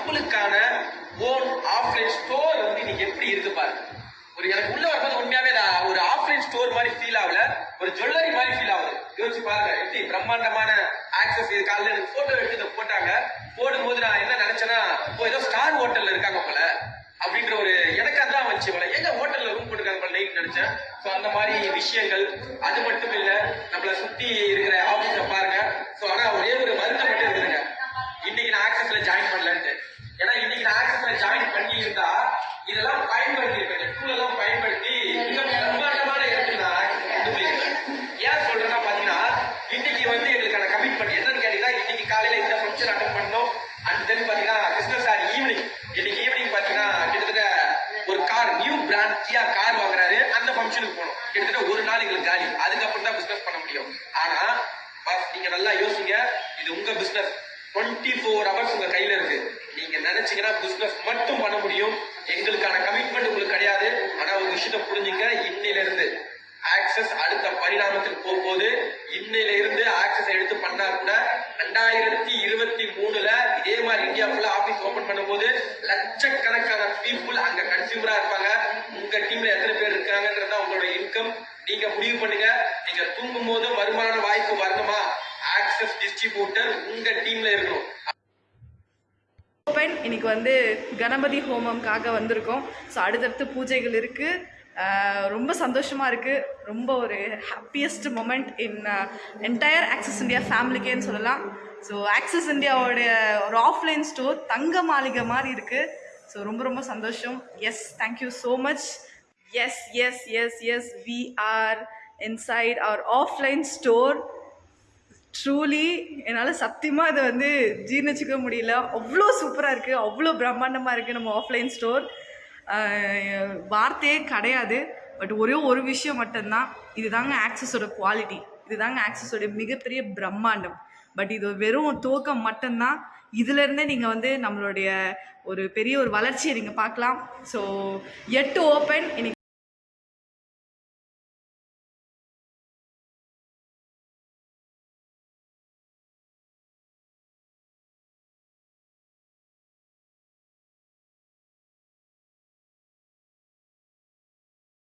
இன்னைக்கு நம்மளுக்கான own offline store வந்து இன்னைக்கு எப்படி இருக்கு பாருங்க ஒரு எனக்கு உள்ள வரும்போது உண்மையாவே நான் ஒரு ஆஃப்லைன் ஸ்டோர் மாதிரி ஃபீல் ஆகல. ஒரு ஜுவல்லரி மாதிரி ஃபீல் ஆகுது. யோசிச்சு பாருங்க எப்படி பிரம்மாண்டமான ஆக்சஸ் இது. காலையில் எனக்கு போட்டோ எடுத்து போட்டாங்க போட்டாங்க. போடும்போது நான் என்ன நினைச்சேன்னா ஓ ஏதோ ஸ்டார் ஹோட்டல்ல இருக்காங்க போல அப்படின்ற ஒரு எனக்கு அதான் வந்துச்சு போல. எங்க ஹோட்டல்ல ரூம் போட்டுருக்காங்க போல நைட் நினைச்சேன். ஸோ அந்த மாதிரி விஷயங்கள் அது மட்டும் இல்ல நம்மளை சுத்தி ஃபங்க்ஷனுக்கு போனோம் கிட்டத்தட்ட ஒரு நாள் எங்களுக்கு காலி. அதுக்கப்புறம் தான் பிசினஸ் பண்ண முடியும். ஆனா boss, நீங்க நல்லா யோசிங்க. இது உங்க பிசினஸ் டுவெண்ட்டி ஃபோர் ஹவர்ஸ் உங்க கையில இருக்கு. நீங்க நினைச்சீங்கன்னா பிசினஸ் மட்டும் பண்ண முடியும். எங்களுக்கான கமிட்மெண்ட் உங்களுக்கு கிடையாது. ஆனா ஒரு விஷயத்த புரிஞ்சுங்க. இன்னையில இருந்து ஆக்சஸ் அடுத்த பரிணாமத்துக்கு போகும்போது இன்னையில இருந்து ஆக்சஸ் எடுத்து பண்ணா கூட ரெண்டாயிரத்தி இருபத்தி மூணுல இதே மாதிரி இந்தியா ஃபுல்லா ஆபீஸ் ஓபன் பண்ணும்போது லட்சக்கணக்கான பீப்புள் அங்க கன்சியூமரா இருப்பாங்க. உங்க டீம்ல எத்தனை பேர் இருக்காங்கன்றது நீங்க முடிவு பண்ணுங்க. நீங்க தூங்கும் போது வருமான வாய்ப்பு வரணுமா? ஆக்சஸ் டிஸ்ட்ரிபியூட்டர் உங்க டீம்ல இருக்கணும். இன்னைக்கு வந்து கணபதி ஹோமம்காக வந்திருக்கோம். ஸோ அடுத்தடுத்து பூஜைகள் இருக்குது ரொம்ப சந்தோஷமாக இருக்குது ரொம்ப ஒரு happiest moment in entire Access India ஃபேமிலிக்கேன்னு சொல்லலாம். ஸோ ஆக்சஸ் இந்தியாவோடைய ஒரு ஆஃப்லைன் ஸ்டோர் தங்க மாளிகை மாதிரி இருக்குது ஸோ ரொம்ப ரொம்ப சந்தோஷம். Yes thank you so much yes yes yes yes we are inside our offline store truly என்னால் சத்தியமாக இதை வந்து ஜீர்ணிச்சிக்க முடியல. அவ்வளோ சூப்பராக இருக்குது அவ்வளோ பிரம்மாண்டமாக இருக்குது நம்ம ஆஃப்லைன் ஸ்டோர் வார்த்தையே கிடையாது. பட் ஒரே ஒரு விஷயம் மட்டும்தான். இதுதாங்க ஆக்சஸோட குவாலிட்டி இதுதாங்க ஆக்சஸோட மிகப்பெரிய பிரம்மாண்டம். பட் இது வெறும் துவக்கம் மட்டும்தான். இதுலேருந்தே நீங்கள் வந்து நம்மளுடைய ஒரு பெரிய ஒரு வளர்ச்சியை நீங்கள் பார்க்கலாம். ஸோ எட்டு ஓப்பன் இன்னைக்கு